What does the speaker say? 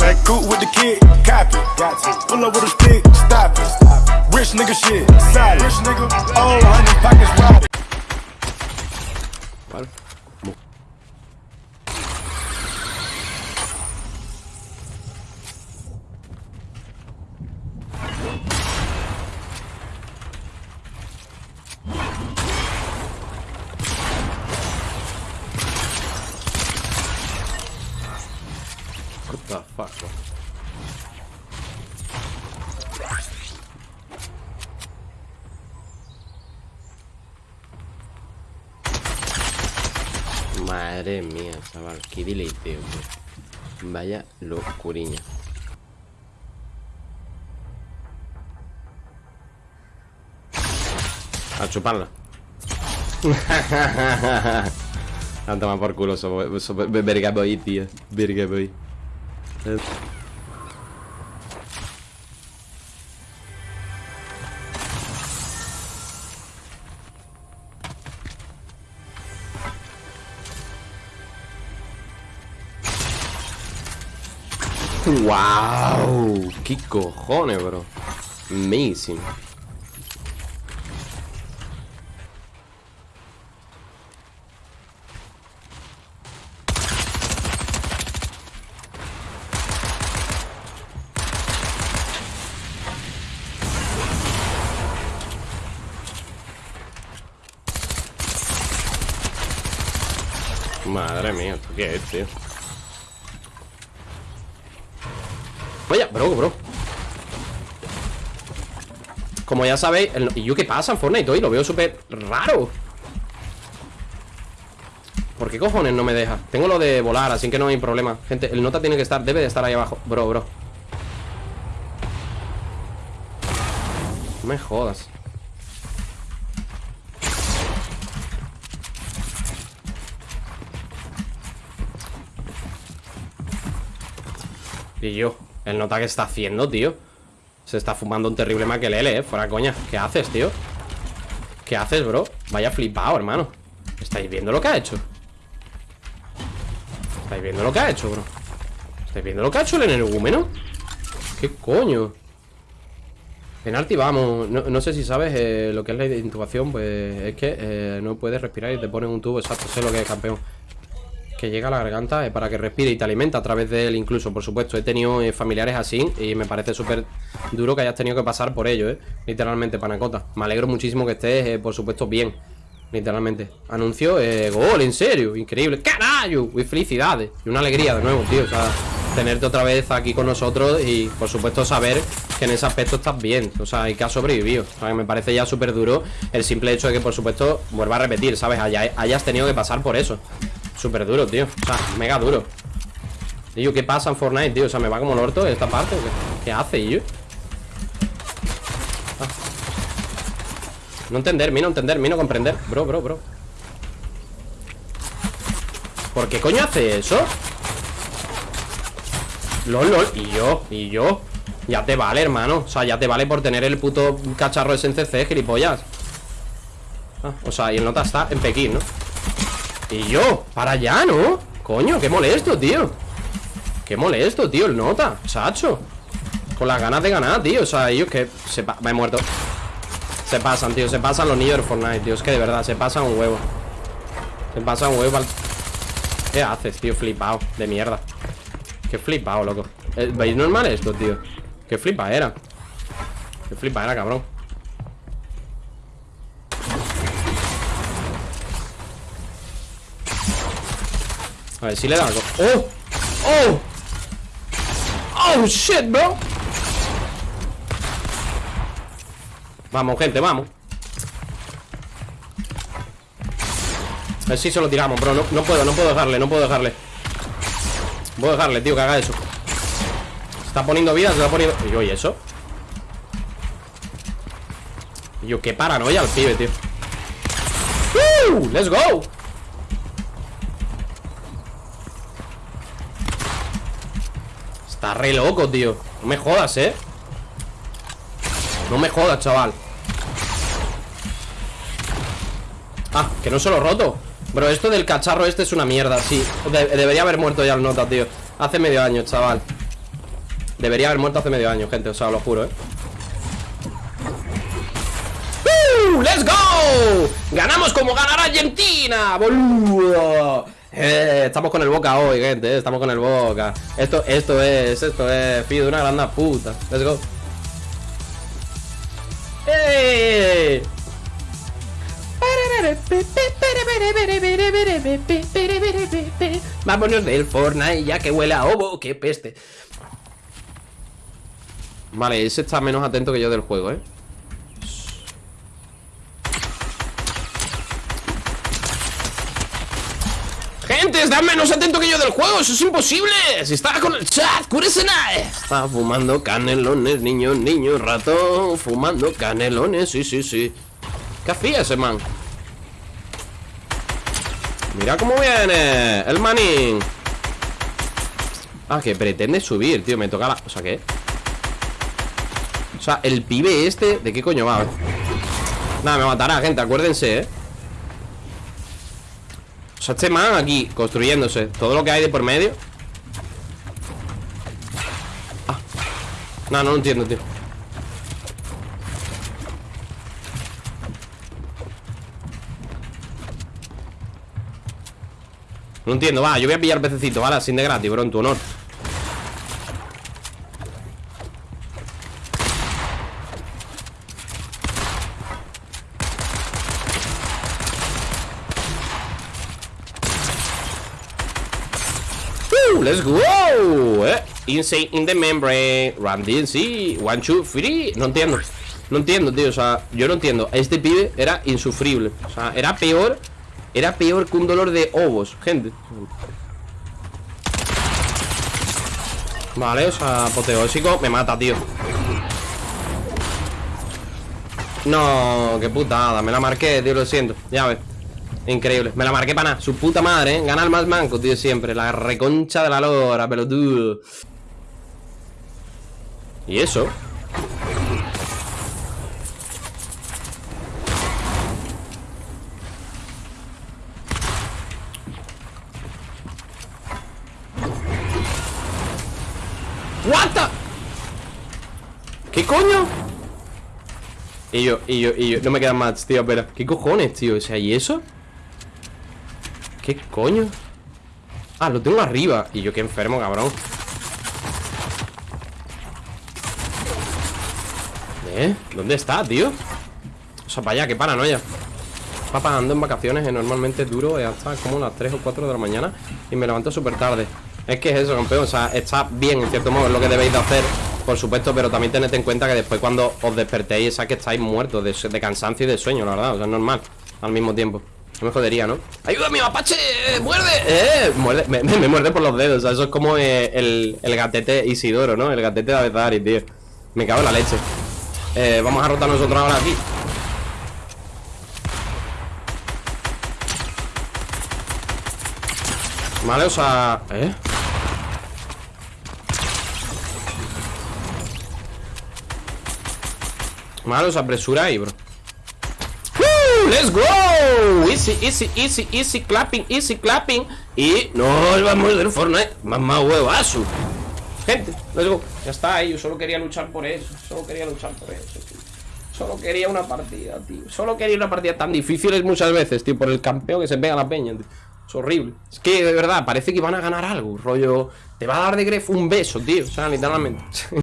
Back cool with the kid, copy. Pull up with a stick, stop it. Rich nigga shit, solid. Nigga, oh, honey, pockets wide. What the fuck? Madre mía, chaval, qué deleiteo. Vaya locuriña. A chuparla. A tomar por culo, so, so, verga boy, tío. Verga boy. ¡Wow! ¡Qué cojones, bro! Amazing. Madre mía, ¿esto qué es, tío? Vaya, bro, bro Como ya sabéis. ¿Y yo qué pasa en Fortnite hoy? Lo veo súper raro ¿Por qué cojones no me deja? Tengo lo de volar, así que no hay problema Gente, el nota tiene que estar, debe de estar ahí abajo Bro, bro No me jodas Y yo, el nota que está haciendo, tío Se está fumando un terrible maquelele, eh Fuera coña, ¿qué haces, tío? ¿Qué haces, bro? Vaya flipado, hermano ¿Estáis viendo lo que ha hecho? ¿Estáis viendo lo que ha hecho, bro? ¿Estáis viendo lo que ha hecho el energúmeno? ¿Qué coño? Penalti, vamos no, no sé si sabes eh, lo que es la intubación Pues es que eh, no puedes respirar y te ponen un tubo Exacto, sé lo que es, campeón que llega a la garganta eh, para que respire y te alimenta a través de él incluso, por supuesto. He tenido eh, familiares así y me parece súper duro que hayas tenido que pasar por ello, ¿eh? Literalmente, panacota. Me alegro muchísimo que estés, eh, por supuesto, bien. Literalmente. Anuncio, eh, gol, en serio, increíble. ¡Carayo! Y felicidades. Y una alegría de nuevo, tío. O sea, tenerte otra vez aquí con nosotros y, por supuesto, saber que en ese aspecto estás bien. O sea, y que has sobrevivido. O sea, me parece ya súper duro el simple hecho de que, por supuesto, vuelva a repetir, ¿sabes? Haya- hayas tenido que pasar por eso. Súper duro, tío O sea, mega duro Tío, ¿qué pasa en Fortnite, tío? O sea, me va como el orto esta parte ¿o ¿Qué, ¿Qué hace, tío? Ah. No entender, mi no entender, mi no comprender Bro, bro, bro ¿Por qué coño hace eso? LOL, LOL Y yo, y yo Ya te vale, hermano O sea, ya te vale por tener el puto cacharro SNCC, gilipollas ah, O sea, y el nota está en Pekín, ¿no? Y yo, para allá, ¿no? Coño, qué molesto, tío. Qué molesto, tío, el nota Sacho Con las ganas de ganar, tío O sea, ellos que se Me he muerto. Se pasan, tío, se pasan los niños de Fortnite, tío Es que de verdad, se pasan un huevo. Se pasan un huevo al... ¿Qué haces, tío? Flipado, de mierda. Qué flipado, loco. Eh, ¿Veis normal esto, tío? Qué flipa era. Qué flipa era, cabrón A ver si le da algo ¡Oh! ¡Oh! ¡Oh, shit, bro! Vamos, gente, vamos A ver si se lo tiramos, bro no, no puedo, no puedo dejarle, no puedo dejarle Puedo dejarle, tío, que haga eso está poniendo vida, se está poniendo... Y ¿y eso? Yo, qué paranoia el pibe, tío ¡Uh! ¡Let's go! Está re loco, tío No me jodas, ¿eh? No me jodas, chaval Ah, que no se lo roto Bro, esto del cacharro este es una mierda, sí De- Debería haber muerto ya el nota, tío Hace medio año, chaval Debería haber muerto hace medio año, gente, o sea, lo juro, eh ¡Uh! ¡Let's go! ¡Ganamos como ganará Argentina! ¡Boludo! Eh, estamos con el Boca hoy, gente, eh, estamos con el Boca Esto, esto es, esto es Fido, una grande puta Let's go ¡Eh! Vámonos del Fortnite ya que huele a ovo, qué peste Vale, ese está menos atento que yo del juego, ¿eh? Gente, está menos atento que yo del juego, eso es imposible Si está con el chat, nada Está fumando canelones, niño, niño, ratón Fumando canelones, sí, sí, sí ¿Qué hacía ese man? Mira cómo viene El manín Ah, que pretende subir, tío Me toca la... O sea, ¿qué? O sea, el pibe este ¿De qué coño va? Nada, me matará, gente, acuérdense, ¿eh? Sea, este aquí construyéndose Todo lo que hay de por medio ah. No, no lo entiendo, tío No entiendo, va, yo voy a pillar pececito, ¿vale? Sin de gratis, bro, en tu honor Uh, let's go eh, Insane in the membrane Run DNC One, two, three. No entiendo No entiendo, tío O sea, yo no entiendo. Este pibe era insufrible O sea, era peor Era peor que un dolor de ovos Gente. Vale, o sea, apoteósico Me mata, tío. No, qué putada Me la marqué, tío, lo siento Ya ves. Increíble, me la marqué para nada Su puta madre, ¿eh? Gana el más manco, tío, siempre La reconcha de la lora, pelotudo ¿Y eso? What ¿Qué coño? Y yo, y yo, y yo No me quedan más, tío, pero ¿Qué cojones, tío? O sea, ¿y eso? ¿Qué coño? Ah, lo tengo arriba Y yo qué enfermo, cabrón ¿Eh? ¿Dónde está, tío? O sea, para allá, qué paranoia Papá, ando en vacaciones eh, Normalmente duro eh, hasta como las 3 o 4 de la mañana Y me levanto súper tarde Es que es eso, campeón O sea, está bien, en cierto modo Es lo que debéis de hacer Por supuesto Pero también tened en cuenta que después cuando os despertéis Esa que estáis muertos de, cansancio y de sueño, la verdad O sea, es normal Al mismo tiempo no me jodería, ¿no? ¡Ayuda, mi mapache! ¡Muerde! ¡Eh! Muerde, me, me, muerde por los dedos O sea, eso es como eh, el, el gatete Isidoro, ¿no? El gatete de Avezari, tío Me cago en la leche eh, Vamos a rotar nosotros ahora aquí Vale, o sea... ¿Eh? Vale, o sea, apresura ahí, bro ¡Uh! ¡Let's go! Easy, easy, easy, easy clapping, easy clapping Y nos vamos del Fortnite Mamá huevazo Gente, let's go Ya está ahí, yo solo quería luchar por eso Solo quería luchar por eso, tío Solo quería una partida, tío Solo quería una partida tan difíciles muchas veces, tío Por el campeón que se pega la peña, tío es horrible. Es que, de verdad, parece que van a ganar algo. Rollo, te va a dar de Gref un beso, tío. O sea, literalmente.